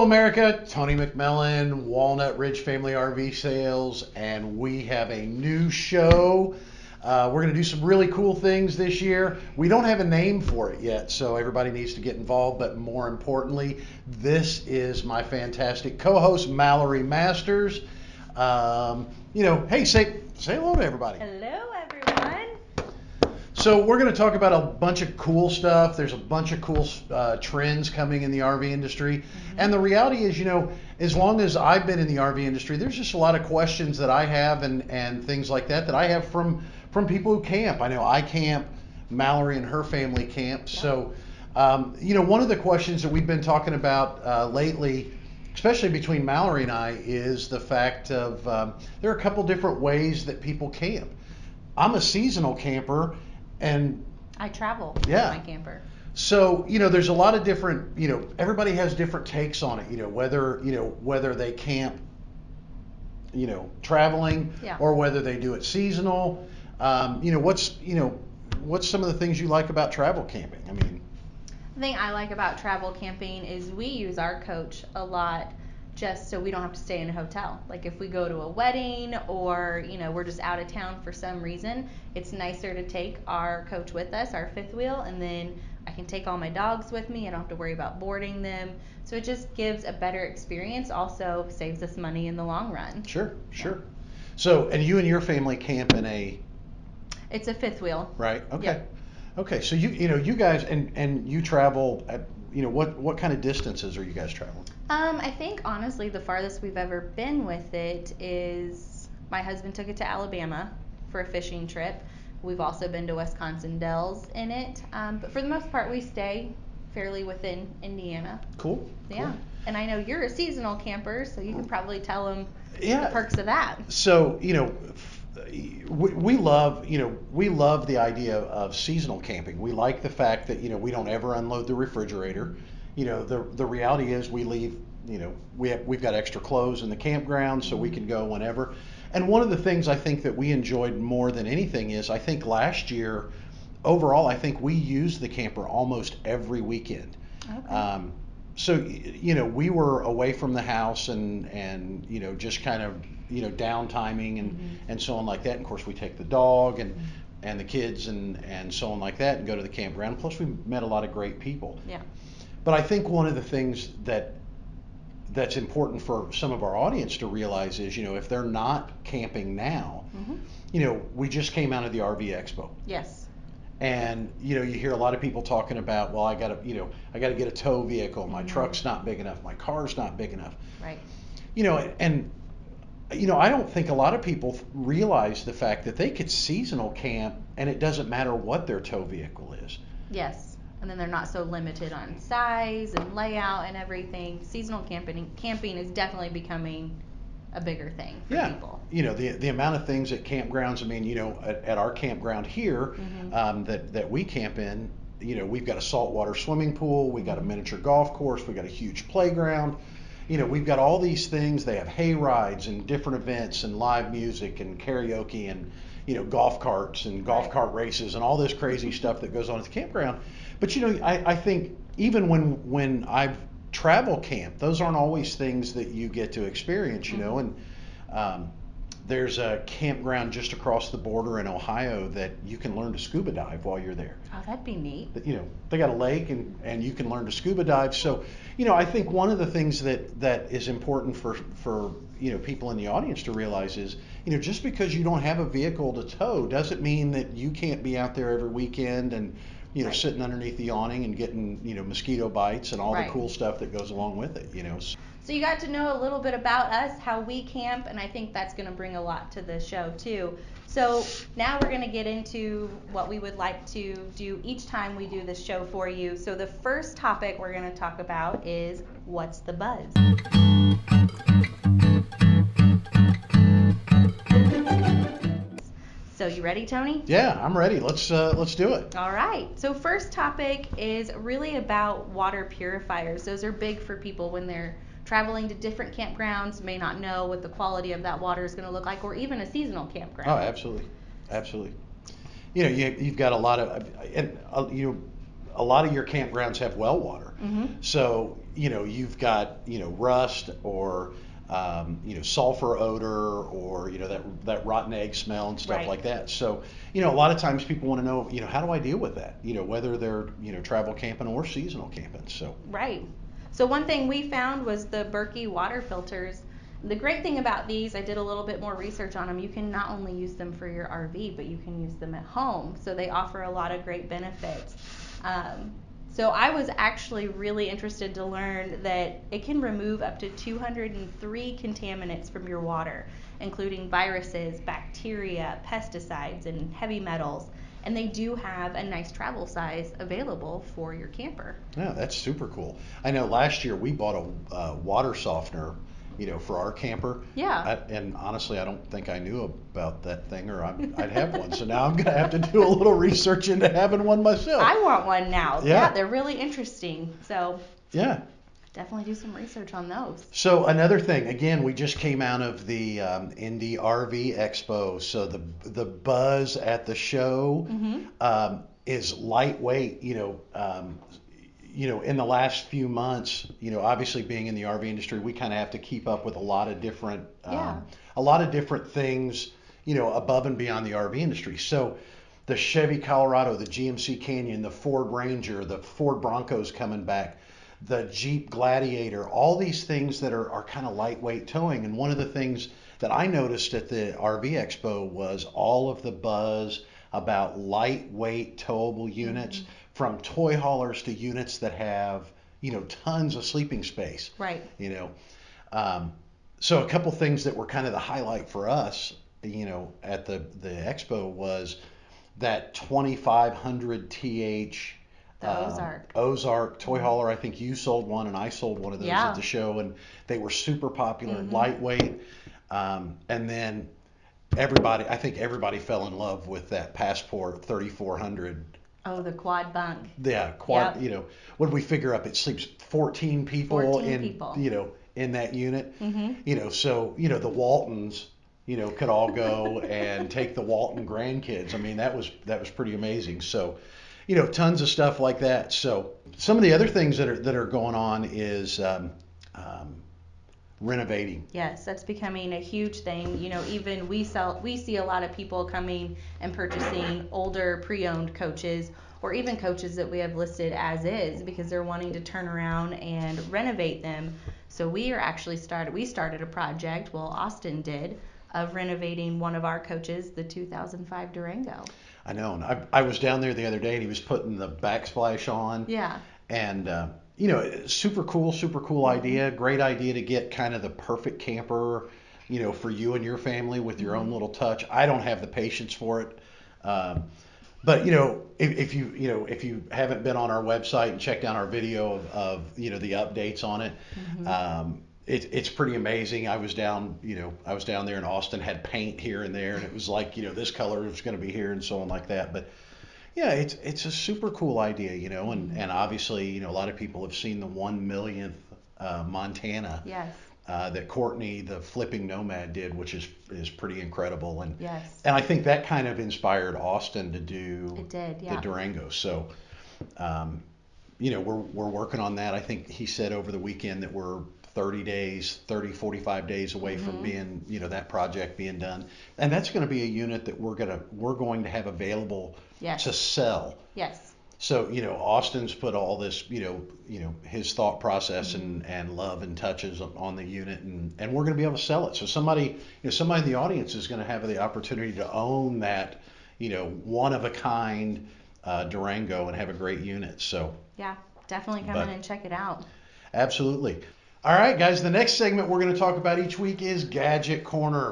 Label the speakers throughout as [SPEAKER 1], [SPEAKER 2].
[SPEAKER 1] Hello, America. Tony McMillan, Walnut Ridge Family RV Sales, and we have a new show. Uh, we're going to do some really cool things this year. We don't have a name for it yet, so everybody needs to get involved. But more importantly, this is my fantastic co-host Mallory Masters. Um, you know, hey, say say hello to everybody.
[SPEAKER 2] Hello, everyone.
[SPEAKER 1] So we're going to talk about a bunch of cool stuff. There's a bunch of cool uh, trends coming in the RV industry, mm-hmm. and the reality is, you know, as long as I've been in the RV industry, there's just a lot of questions that I have and and things like that that I have from from people who camp. I know I camp, Mallory and her family camp. Yeah. So, um, you know, one of the questions that we've been talking about uh, lately especially between Mallory and I, is the fact of um, there are a couple different ways that people camp. I'm a seasonal camper, and
[SPEAKER 2] I travel
[SPEAKER 1] yeah.
[SPEAKER 2] with my camper.
[SPEAKER 1] So you know, there's a lot of different. You know, everybody has different takes on it. You know, whether you know whether they camp, you know, traveling,
[SPEAKER 2] yeah.
[SPEAKER 1] or whether they do it seasonal. Um, you know, what's you know, what's some of the things you like about travel camping? I mean.
[SPEAKER 2] The thing I like about travel camping is we use our coach a lot just so we don't have to stay in a hotel. Like if we go to a wedding or, you know, we're just out of town for some reason, it's nicer to take our coach with us, our fifth wheel, and then I can take all my dogs with me. I don't have to worry about boarding them. So it just gives a better experience. Also saves us money in the long run.
[SPEAKER 1] Sure, sure. Yeah. So, and you and your family camp in a
[SPEAKER 2] It's a fifth wheel.
[SPEAKER 1] Right. Okay. Yep. Okay. So you you know you guys and and you travel at you know what what kind of distances are you guys traveling?
[SPEAKER 2] Um, I think honestly the farthest we've ever been with it is my husband took it to Alabama for a fishing trip. We've also been to Wisconsin Dells in it, um, but for the most part we stay fairly within Indiana.
[SPEAKER 1] Cool.
[SPEAKER 2] Yeah.
[SPEAKER 1] Cool.
[SPEAKER 2] And I know you're a seasonal camper, so you can probably tell them
[SPEAKER 1] yeah.
[SPEAKER 2] the perks of that.
[SPEAKER 1] So you know, we, we love you know we love the idea of seasonal camping. We like the fact that you know we don't ever unload the refrigerator. You know the the reality is we leave you know we have we've got extra clothes in the campground so we can go whenever. And one of the things I think that we enjoyed more than anything is I think last year overall I think we used the camper almost every weekend.
[SPEAKER 2] Okay.
[SPEAKER 1] Um, so you know we were away from the house and and you know just kind of you know down timing and mm-hmm. and so on like that and of course we take the dog and mm-hmm. and the kids and and so on like that and go to the campground plus we met a lot of great people
[SPEAKER 2] yeah
[SPEAKER 1] but i think one of the things that that's important for some of our audience to realize is you know if they're not camping now
[SPEAKER 2] mm-hmm.
[SPEAKER 1] you know we just came out of the rv expo.
[SPEAKER 2] Yes.
[SPEAKER 1] And you know you hear a lot of people talking about well i got to you know i got to get a tow vehicle. My mm-hmm. truck's not big enough. My car's not big enough.
[SPEAKER 2] Right.
[SPEAKER 1] You know and you know i don't think a lot of people realize the fact that they could seasonal camp and it doesn't matter what their tow vehicle is.
[SPEAKER 2] Yes and then they're not so limited on size and layout and everything seasonal camping camping is definitely becoming a bigger thing for
[SPEAKER 1] yeah.
[SPEAKER 2] people.
[SPEAKER 1] You know, the the amount of things at campgrounds. I mean, you know, at, at our campground here
[SPEAKER 2] mm-hmm.
[SPEAKER 1] um, that that we camp in, you know, we've got a saltwater swimming pool, we've got a miniature golf course, we've got a huge playground. You know, we've got all these things. They have hay rides and different events and live music and karaoke and you know golf carts and golf cart races and all this crazy stuff that goes on at the campground. But you know, I, I think even when when I've travel camp, those aren't always things that you get to experience, you mm-hmm. know. And um, there's a campground just across the border in Ohio that you can learn to scuba dive while you're there.
[SPEAKER 2] Oh, that'd be neat.
[SPEAKER 1] You know, they got a lake and, and you can learn to scuba dive. So, you know, I think one of the things that, that is important for, for, you know, people in the audience to realize is, you know, just because you don't have a vehicle to tow doesn't mean that you can't be out there every weekend and, you know,
[SPEAKER 2] right.
[SPEAKER 1] sitting underneath the awning and getting, you know, mosquito bites and all
[SPEAKER 2] right.
[SPEAKER 1] the cool stuff that goes along with it, you know.
[SPEAKER 2] So you got to know a little bit about us, how we camp, and I think that's going to bring a lot to the show too. So now we're going to get into what we would like to do each time we do this show for you. So the first topic we're going to talk about is what's the buzz? So you ready, Tony?
[SPEAKER 1] Yeah, I'm ready. Let's uh, let's do it.
[SPEAKER 2] All right. So first topic is really about water purifiers. Those are big for people when they're traveling to different campgrounds, may not know what the quality of that water is going to look like, or even a seasonal campground.
[SPEAKER 1] Oh, absolutely, absolutely. You know, you, you've got a lot of, and uh, you know, a lot of your campgrounds have well water.
[SPEAKER 2] Mhm.
[SPEAKER 1] So, you know, you've got, you know, rust or, um, you know, sulfur odor or, you know, that, that rotten egg smell and stuff
[SPEAKER 2] Right.
[SPEAKER 1] like that. So, you know, a lot of times people want to know, you know, how do I deal with that? You know, whether they're, you know, travel camping or seasonal camping. So,
[SPEAKER 2] Right. So one thing we found was the Berkey water filters. The great thing about these, I did a little bit more research on them. You can not only use them for your RV, but you can use them at home. So they offer a lot of great benefits. Um, so I was actually really interested to learn that it can remove up to 203 contaminants from your water, including viruses, bacteria, pesticides, and heavy metals. And they do have a nice travel size available for your camper.
[SPEAKER 1] yeah, that's super cool. I know last year we bought a uh, water softener, you know, for our camper.
[SPEAKER 2] Yeah.
[SPEAKER 1] I, and honestly, I don't think I knew about that thing, or I'm, I'd have one. So now I'm gonna have to do a little research into having one myself.
[SPEAKER 2] I want one now.
[SPEAKER 1] Yeah.
[SPEAKER 2] they're really interesting. So
[SPEAKER 1] yeah.
[SPEAKER 2] definitely do some research on those.
[SPEAKER 1] So another thing, again, we just came out of the um, Indy RV Expo. So the the buzz at the show
[SPEAKER 2] Mhm.
[SPEAKER 1] um, is lightweight. You know, um, you know, in the last few months, you know, obviously being in the RV industry, we kind of have to keep up with a lot of different, um,
[SPEAKER 2] Yeah.
[SPEAKER 1] a lot of different things, you know, above and beyond the RV industry. So the Chevy Colorado, the GMC Canyon, the Ford Ranger, the Ford Broncos coming back, the Jeep Gladiator, all these things that are, are kind of lightweight towing. And one of the things that I noticed at the RV Expo was all of the buzz about lightweight towable units from toy haulers to units that have, you know, tons of sleeping space
[SPEAKER 2] Right.
[SPEAKER 1] you know. Um, so a couple things that were kind of the highlight for us, you know, at the the expo was that 2500 TH um,
[SPEAKER 2] Ozark.
[SPEAKER 1] Ozark toy hauler. I think you sold one and I sold one of those
[SPEAKER 2] Yeah.
[SPEAKER 1] at the show, and they were super popular,
[SPEAKER 2] Mhm.
[SPEAKER 1] lightweight. Um, and then everybody, I think everybody fell in love with that Passport 3400
[SPEAKER 2] Oh, the quad bunk.
[SPEAKER 1] yeah, quad.
[SPEAKER 2] Yep.
[SPEAKER 1] You know, what did we figure up? It sleeps 14 people
[SPEAKER 2] 14
[SPEAKER 1] in
[SPEAKER 2] people.
[SPEAKER 1] you know in that unit.
[SPEAKER 2] Mm-hmm.
[SPEAKER 1] You know, so you know the Waltons, you know, could all go and take the Walton grandkids. I mean, that was that was pretty amazing. So, you know, tons of stuff like that. So, some of the other things that are that are going on is um, um, renovating.
[SPEAKER 2] Yes, that's becoming a huge thing. You know, even we sell we see a lot of people coming and purchasing older pre-owned coaches or even coaches that we have listed as is because they're wanting to turn around and renovate them. So we are actually started we started a project, well Austin did, of renovating one of our coaches, the 2005 Durango.
[SPEAKER 1] I know, and I, I was down there the other day, and he was putting the backsplash on.
[SPEAKER 2] Yeah.
[SPEAKER 1] and uh, you know super cool super cool idea. Great idea to get kind of the perfect camper you know for you and your family with your own little touch. I don't have the patience for it. Um, but you know if, if you you know if you haven't been on our website and checked out our video of, of you know the updates on it um, it, it's pretty amazing. I was down, you know, I was down there in Austin, had paint here and there, and it was like, you know, this color is going to be here and so on like that. But yeah, it's it's a super cool idea, you know, and and obviously, you know, a lot of people have seen the one millionth uh, Montana
[SPEAKER 2] Yes.
[SPEAKER 1] uh, that Courtney, the flipping nomad, did, which is is pretty incredible, and
[SPEAKER 2] Yes.
[SPEAKER 1] and I think that kind of inspired Austin to do
[SPEAKER 2] It did,
[SPEAKER 1] the. Durango. So, um, you know, we're we're working on that. I think he said over the weekend that we're 30 days, 30, 45 days away
[SPEAKER 2] Mm-hmm.
[SPEAKER 1] from being, you know, that project being done, and that's going to be a unit that we're gonna we're going to have available
[SPEAKER 2] Yes.
[SPEAKER 1] to sell.
[SPEAKER 2] Yes.
[SPEAKER 1] So, you know, Austin's put all this, you know, you know, his thought process and, and love and touches on- on the unit and, and we're going to be able to sell it. So somebody, you know, somebody in the audience is going to have the opportunity to own that, you know, one of a kind uh, Durango and have a great unit. So
[SPEAKER 2] Yeah. Definitely come
[SPEAKER 1] But-
[SPEAKER 2] in and check it out.
[SPEAKER 1] absolutely. All right, guys, the next segment we're going to talk about each week is Gadget Corner.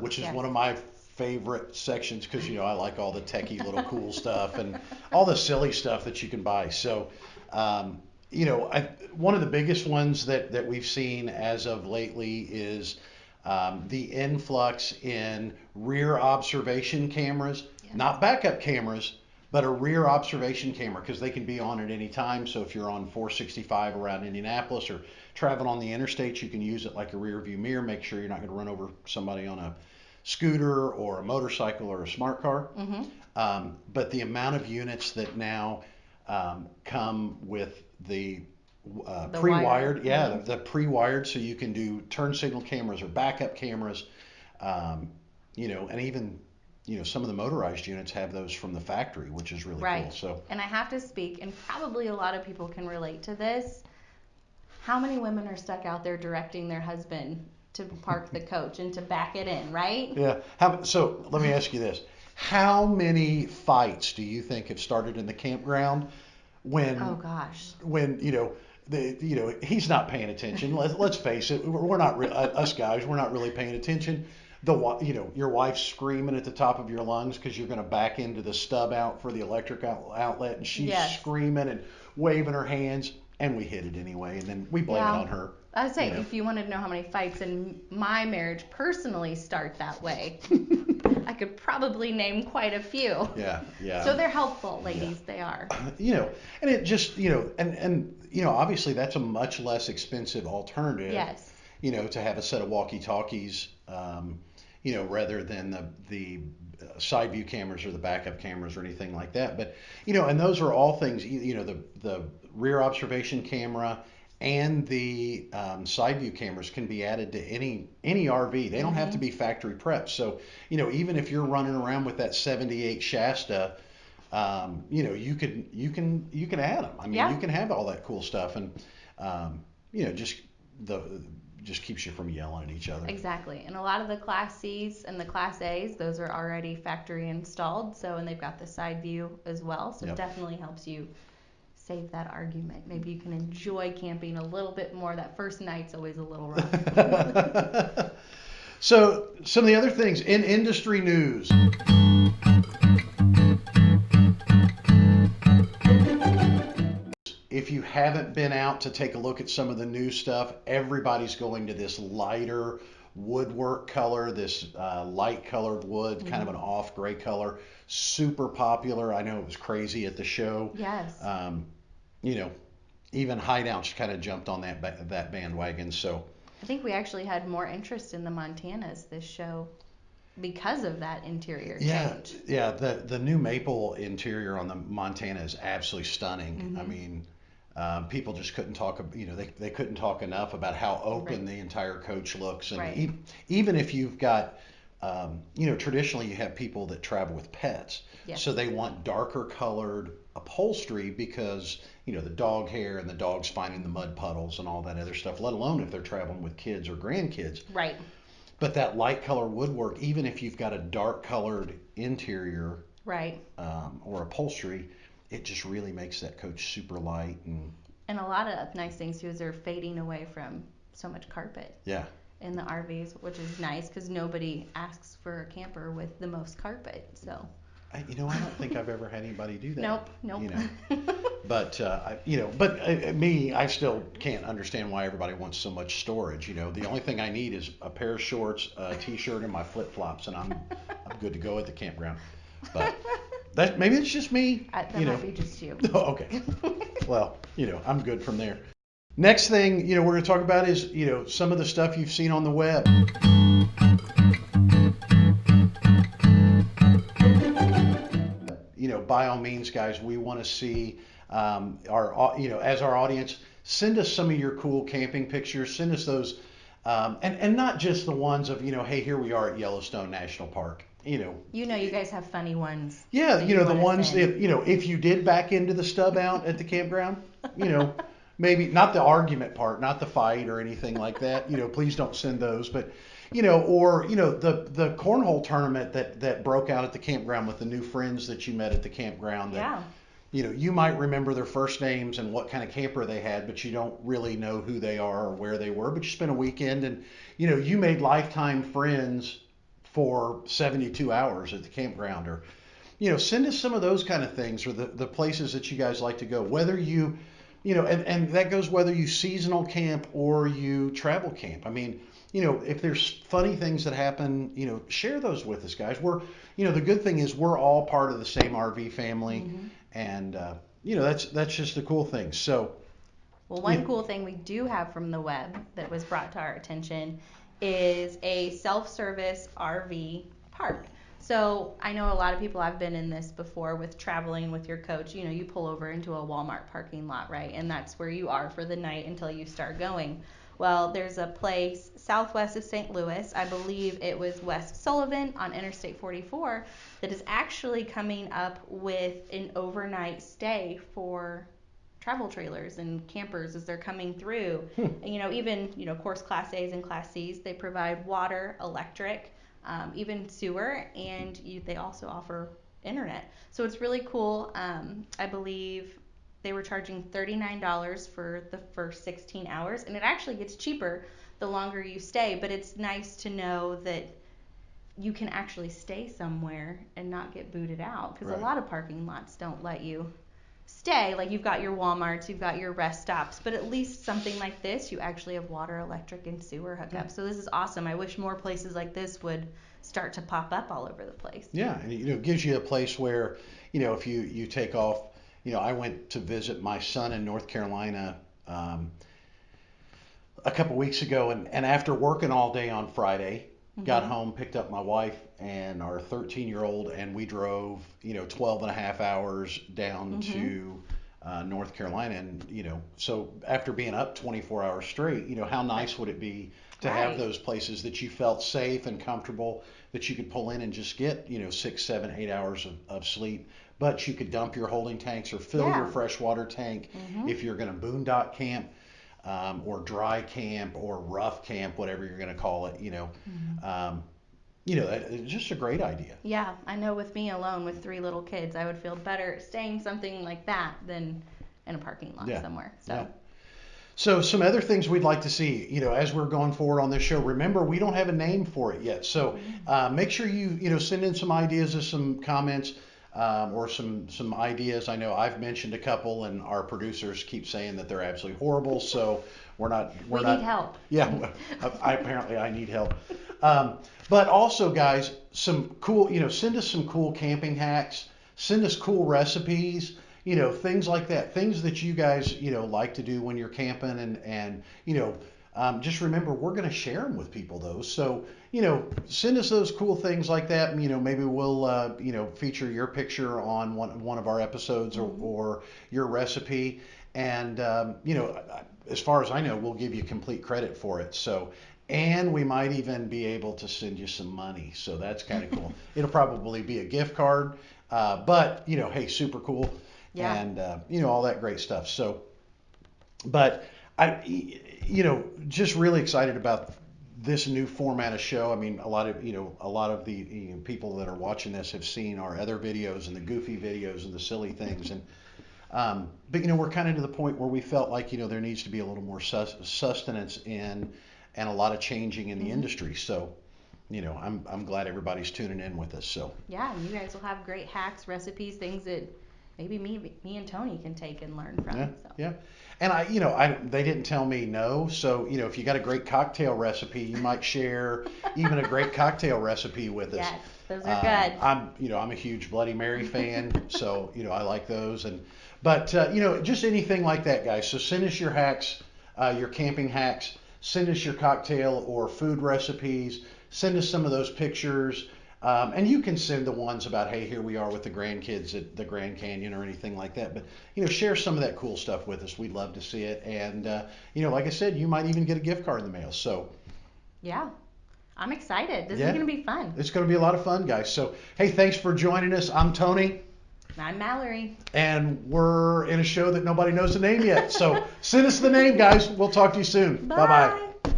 [SPEAKER 1] Which is
[SPEAKER 2] Yes.
[SPEAKER 1] one of my favorite sections because you know I like all the techie little cool stuff and all the silly stuff that you can buy. So, um, you know, I, one of the biggest ones that that we've seen as of lately is um, the influx in rear observation cameras, not backup cameras, but a rear observation camera because they can be on at any time. So if you're on 465 around Indianapolis or traveling on the interstate, you can use it like a rear view mirror. Make sure you're not going to run over somebody on a scooter or a motorcycle or a smart car.
[SPEAKER 2] hmm
[SPEAKER 1] Um, but the amount of units that now um, come with the uh,
[SPEAKER 2] The
[SPEAKER 1] pre-wired,
[SPEAKER 2] wired,
[SPEAKER 1] yeah,
[SPEAKER 2] mhm.
[SPEAKER 1] the, the pre-wired, so you can do turn signal cameras or backup cameras, um, you know, and even you know some of the motorized units have those from the factory, which is really cool.
[SPEAKER 2] Right.
[SPEAKER 1] So
[SPEAKER 2] And I have to speak, and probably a lot of people can relate to this. How many women are stuck out there directing their husband to park the coach and to back it in, right?
[SPEAKER 1] yeah, how, so let me ask you this: How many fights do you think have started in the campground when
[SPEAKER 2] Oh gosh.
[SPEAKER 1] when you know the you know he's not paying attention. Let's let's face it, we're not re- uh, us guys. We're not really paying attention. The you know your wife's screaming at the top of your lungs because you're going to back into the stub out for the electric out- outlet, and she's
[SPEAKER 2] Yes.
[SPEAKER 1] screaming and waving her hands, and we hit it anyway, and then we blame
[SPEAKER 2] Yeah.
[SPEAKER 1] it on her.
[SPEAKER 2] I would say
[SPEAKER 1] you know.
[SPEAKER 2] if you wanted to know how many fights in my marriage personally start that way, I could probably name quite a few.
[SPEAKER 1] Yeah, yeah.
[SPEAKER 2] So they're helpful, ladies. They are.
[SPEAKER 1] you know, and it just you know, and and you know, obviously that's a much less expensive alternative.
[SPEAKER 2] Yes.
[SPEAKER 1] you know, to have a set of walkie-talkies, um, you know, rather than the the uh, side view cameras or the backup cameras or anything like that. But you know, and those are all things. You, you know, the the rear observation camera and the um, side view cameras can be added to any any RV. They don't have to be factory prepped. So you know, even if you're running around with that 78 Shasta. Um, you know, you could you can you can add them. I mean,
[SPEAKER 2] Yeah.
[SPEAKER 1] you can have all that cool stuff, and um, you know, just the just keeps you from yelling at each other.
[SPEAKER 2] Exactly. And a lot of the Class Cs and the Class As, those are already factory installed. So, and they've got the side view as well. So,
[SPEAKER 1] Yep.
[SPEAKER 2] it definitely helps you save that argument. Maybe you can enjoy camping a little bit more. That first night's always a little rough.
[SPEAKER 1] so, some of the other things in industry news. Haven't been out to take a look at some of the new stuff, everybody's going to this lighter woodwork color, this uh, light colored wood, kind of an off gray color. Super popular. I know it was crazy at the show.
[SPEAKER 2] yes.
[SPEAKER 1] Um, you know, even hideouts kind of jumped on that ba- that bandwagon. So
[SPEAKER 2] I think we actually had more interest in the Montanas this show because of that interior
[SPEAKER 1] yeah,
[SPEAKER 2] change.
[SPEAKER 1] yeah, the the new maple interior on the Montana is absolutely stunning.
[SPEAKER 2] Mm-hmm.
[SPEAKER 1] I mean, um, people just couldn't talk. You know, they they couldn't talk enough about how open
[SPEAKER 2] Right.
[SPEAKER 1] the entire coach looks, and
[SPEAKER 2] Right.
[SPEAKER 1] e- even if you've got um, you know, traditionally you have people that travel with pets,
[SPEAKER 2] Yes.
[SPEAKER 1] so they want darker colored upholstery because you know the dog hair and the dogs finding the mud puddles and all that other stuff. Let alone if they're traveling with kids or grandkids.
[SPEAKER 2] Right.
[SPEAKER 1] But that light color woodwork, even if you've got a dark colored interior
[SPEAKER 2] Right.
[SPEAKER 1] um, or upholstery, it just really makes that coach super light and
[SPEAKER 2] And a lot of nice things too is they're fading away from so much carpet.
[SPEAKER 1] yeah.
[SPEAKER 2] in the RVs, which is nice because nobody asks for a camper with the most carpet. So
[SPEAKER 1] I, you know, I don't think I've ever had anybody do that.
[SPEAKER 2] nope, nope.
[SPEAKER 1] You know, but uh, I, you know, but uh, me, I still can't understand why everybody wants so much storage. You know, the only thing I need is a pair of shorts, a t-shirt, and my flip flops, and I'm I'm good to go at the campground. But that maybe it's just me.
[SPEAKER 2] Uh, that
[SPEAKER 1] you know.
[SPEAKER 2] be just you.
[SPEAKER 1] Oh, okay. Well, you know, I'm good from there. Next thing, you know, we're going to talk about is, you know, some of the stuff you've seen on the web. You know, by all means, guys, we want to see um, our, you know, as our audience, send us some of your cool camping pictures. Send us those, um, and and not just the ones of, you know, hey, here we are at Yellowstone National Park. You know,
[SPEAKER 2] You know, you guys have funny ones.
[SPEAKER 1] yeah,
[SPEAKER 2] that
[SPEAKER 1] you know the ones
[SPEAKER 2] send.
[SPEAKER 1] if you know if you did back into the stub out at the campground, you know, maybe not the argument part, not the fight or anything like that. You know, please don't send those, but you know, or you know the the cornhole tournament that that broke out at the campground with the new friends that you met at the campground. That,
[SPEAKER 2] Yeah.
[SPEAKER 1] You know, you might remember their first names and what kind of camper they had, but you don't really know who they are or where they were. But you spent a weekend and you know you made lifetime friends for 72 hours at the campground or you know send us some of those kind of things or the, the places that you guys like to go whether you you know and, and that goes whether you seasonal camp or you travel camp. I mean you know if there's funny things that happen you know share those with us guys. We're you know the good thing is we're all part of the same rv family and uh, you know that's that's just the cool thing. So
[SPEAKER 2] Well, one
[SPEAKER 1] Yeah.
[SPEAKER 2] cool thing we do have from the web that was brought to our attention is a self-service RV park. So I know a lot of people I've been in this before with traveling with your coach. You know, you pull over into a Walmart parking lot, right? And that's where you are for the night until you start going. Well, there's a place southwest of St. Louis, I believe it was West Sullivan on Interstate 44, that is actually coming up with an overnight stay for travel trailers and campers as they're coming through.
[SPEAKER 1] Hmm.
[SPEAKER 2] And, you know, even, you know, of course, Class A's and Class C's, they provide water, electric, um, even sewer, and you, they also offer internet. So it's really cool. Um, I believe they were charging $39 for the first 16 hours, and it actually gets cheaper the longer you stay, but it's nice to know that you can actually stay somewhere and not get booted out because
[SPEAKER 1] Right.
[SPEAKER 2] a lot of parking lots don't let you stay. Like you've got your Walmarts, you've got your rest stops, but at least something like this, you actually have water, electric, and sewer hookup. So this is awesome. I wish more places like this would start to pop up all over the place.
[SPEAKER 1] Yeah, and you know, it gives you a place where, you know, if you you take off, you know, I went to visit my son in North Carolina um, a couple weeks ago, and and after working all day on Friday, got
[SPEAKER 2] Mhm.
[SPEAKER 1] home, picked up my wife and our 13 year old, and we drove, you know, 12 and a half hours down
[SPEAKER 2] Mhm.
[SPEAKER 1] to uh, North Carolina, and you know, so after being up 24 hours straight, you know, how nice would it be to have those places that you felt safe and comfortable that you could pull in and just get, you know, six, seven, eight hours of, of sleep. But you could dump your holding tanks or fill your
[SPEAKER 2] Yeah.
[SPEAKER 1] freshwater tank
[SPEAKER 2] Mhm.
[SPEAKER 1] if you're going to boondock camp um, or dry camp or rough camp, whatever you're going to call it. You know,
[SPEAKER 2] Mm-hmm.
[SPEAKER 1] um, you know, it's just a great idea.
[SPEAKER 2] Yeah, I know with me alone with three little kids, I would feel better staying something like that than in a parking lot
[SPEAKER 1] Yeah,
[SPEAKER 2] somewhere. So
[SPEAKER 1] yeah. So some other things we'd like to see, you know, as we're going forward on this show. Remember, we don't have a name for it yet, so uh, make sure you, you know, send in some ideas or some comments um, or some some ideas. I know I've mentioned a couple, and our producers keep saying that they're absolutely horrible. So we're not we're
[SPEAKER 2] we
[SPEAKER 1] not
[SPEAKER 2] need help.
[SPEAKER 1] yeah, I, apparently I need help. Um, but also, guys, some cool, you know, send us some cool camping hacks. Send us cool recipes. You know, things like that. Things that you guys, you know, like to do when you're camping, and and you know, um, just remember we're going to share them with people though. So you know, send us those cool things like that. You know, maybe we'll uh, you know feature your picture on one one of our episodes or, or your recipe. And um, you know, as far as I know, we'll give you complete credit for it. So, and we might even be able to send you some money. So that's kind of cool. It'll probably be a gift card, uh, but you know, hey, super cool,
[SPEAKER 2] Yeah.
[SPEAKER 1] and uh, you know all that great stuff. So, but I, you know, just really excited about this new format of show. I mean, a lot of you know, a lot of the you know, people that are watching this have seen our other videos and the goofy videos and the silly things and. Um, but you know, we're kind of to the point where we felt like you know there needs to be a little more sus- sustenance in and a lot of changing in the industry. So, you know, I'm I'm glad everybody's tuning in with us. So,
[SPEAKER 2] Yeah, you guys will have great hacks, recipes, things that maybe me, me and Tony can take and learn from.
[SPEAKER 1] yeah,
[SPEAKER 2] so.
[SPEAKER 1] yeah. And I, you know, I they didn't tell me no. So, you know, if you got a great cocktail recipe, you might share even a great cocktail recipe with us.
[SPEAKER 2] Yes, those are
[SPEAKER 1] Um,
[SPEAKER 2] good.
[SPEAKER 1] I'm, you know, I'm a huge Bloody Mary fan, so you know I like those. And but uh, you know, just anything like that, guys. So send us your hacks, uh, your camping hacks. Send us your cocktail or food recipes. Send us some of those pictures. Um, and you can send the ones about, hey, here we are with the grandkids at the Grand Canyon or anything like that. But you know, share some of that cool stuff with us. We'd love to see it. And uh, you know, like I said, you might even get a gift card in the mail. So
[SPEAKER 2] Yeah, I'm excited. This
[SPEAKER 1] Yeah.
[SPEAKER 2] is gonna be fun.
[SPEAKER 1] it's going to be a lot of fun, guys. So hey, thanks for joining us. I'm Tony.
[SPEAKER 2] I'm Mallory.
[SPEAKER 1] and we're in a show that nobody knows the name yet. So send us the name, guys. We'll talk to you soon. Bye bye.